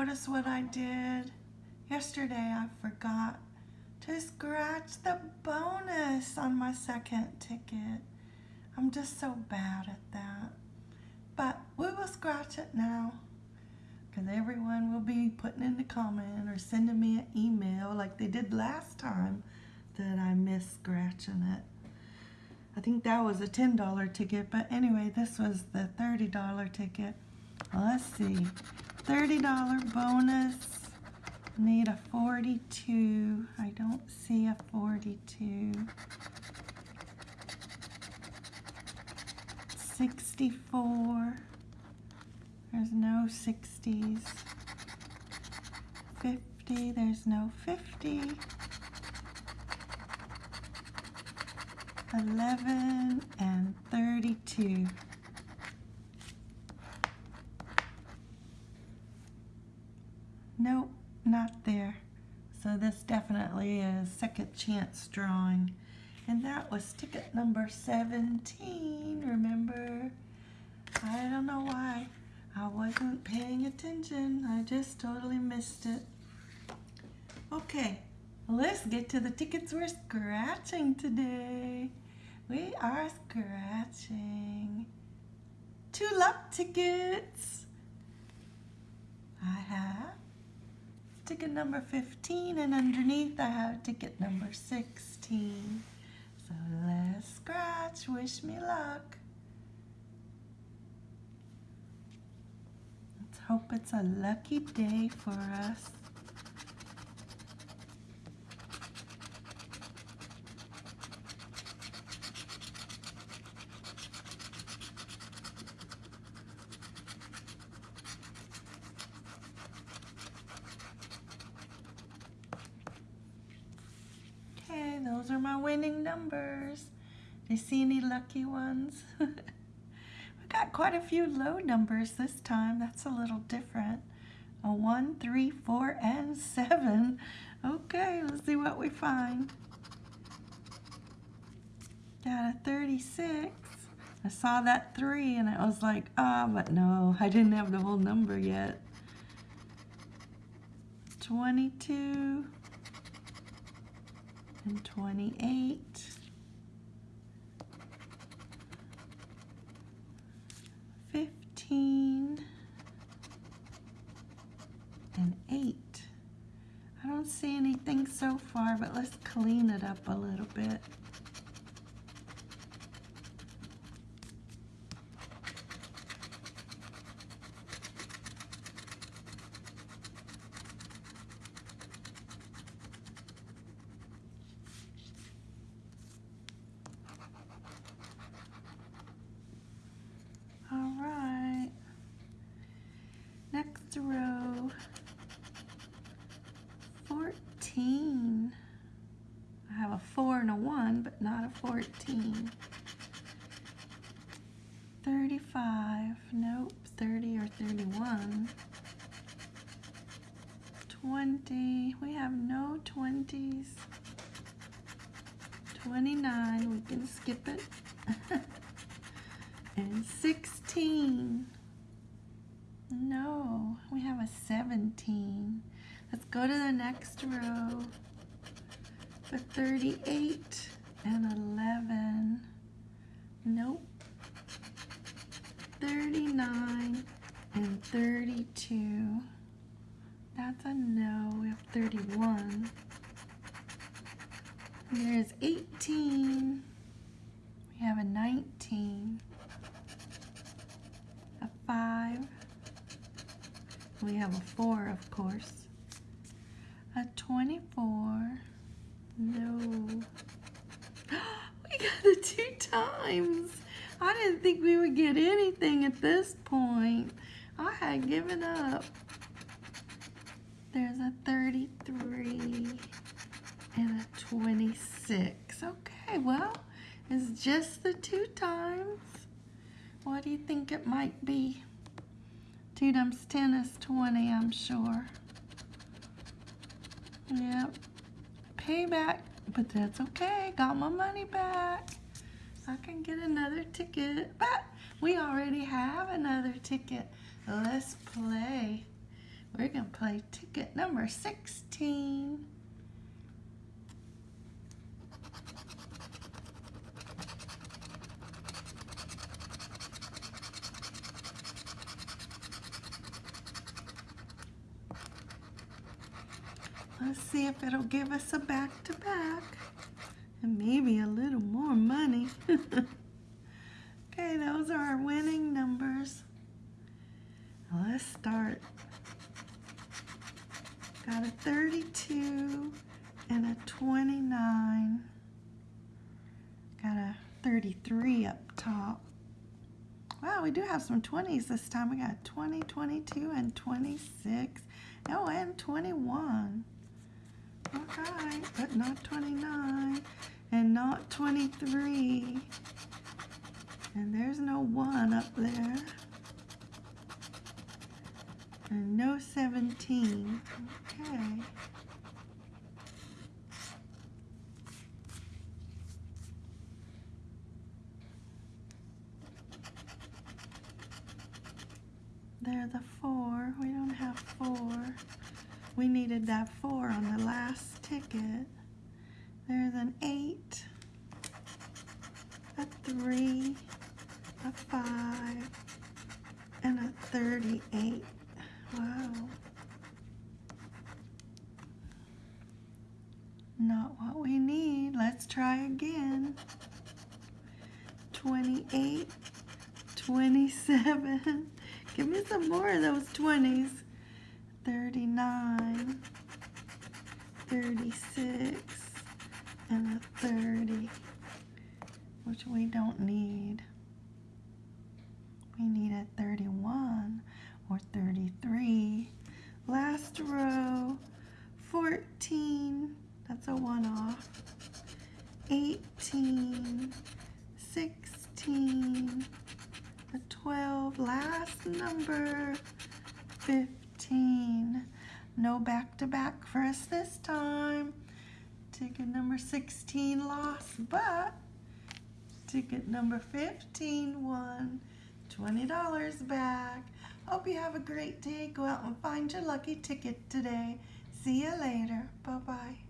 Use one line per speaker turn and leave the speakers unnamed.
notice what I did? Yesterday I forgot to scratch the bonus on my second ticket. I'm just so bad at that. But we will scratch it now because everyone will be putting in the comment or sending me an email like they did last time that I missed scratching it. I think that was a $10 ticket, but anyway, this was the $30 ticket. Let's see, $30 bonus, need a 42. I don't see a 42. 64. There's no 60s. 50. There's no 50. 11 and 32. Nope, not there. So this definitely is second chance drawing. And that was ticket number 17, remember? I don't know why. I wasn't paying attention. I just totally missed it. Okay, let's get to the tickets we're scratching today. We are scratching two luck tickets. I have ticket number 15 and underneath I have ticket number 16. So let's scratch. Wish me luck. Let's hope it's a lucky day for us. Those are my winning numbers. Do you see any lucky ones? we got quite a few low numbers this time. That's a little different. A one, three, four, and 7. Okay, let's see what we find. Got a 36. I saw that 3 and I was like, ah, oh, but no, I didn't have the whole number yet. 22 and 28. Fifteen and eight. I don't see anything so far, but let's clean it up a little bit. next row 14 I have a 4 and a 1 but not a 14 35 nope 30 or 31 20 we have no 20s 29 we can skip it. And 16 no, we have a 17. Let's go to the next row. The 38 and 11. Nope. 39 and 32. That's a no. We have 31. There's 18. We have a 19. A 5. We have a 4, of course. A 24. No. we got it two times. I didn't think we would get anything at this point. I had given up. There's a 33 and a 26. Okay, well, it's just the two times. What do you think it might be? 2 times 10 is 20, I'm sure. Yep. Payback, but that's okay. Got my money back. I can get another ticket. But we already have another ticket. Let's play. We're going to play ticket number 16. Let's see if it'll give us a back-to-back and maybe a little more money. okay, those are our winning numbers. Let's start. Got a 32 and a 29. Got a 33 up top. Wow, we do have some 20s this time. We got 20, 22, and 26. Oh, and 21. Okay, but not 29 and not 23. And there's no 1 up there. And no 17. Okay. There the 4. We don't have 4. We needed that 4 on the last ticket. There's an 8, a 3, a 5, and a 38. Wow. Not what we need. Let's try again. 28, 27. Give me some more of those 20s. 39, 36, and a 30, which we don't need. We need a 31 or 33. Last row, 14, that's a one off. 18, 16, a 12, last number, 15. No back-to-back -back for us this time. Ticket number 16 lost, but ticket number 15 won. $20 back. Hope you have a great day. Go out and find your lucky ticket today. See you later. Bye-bye.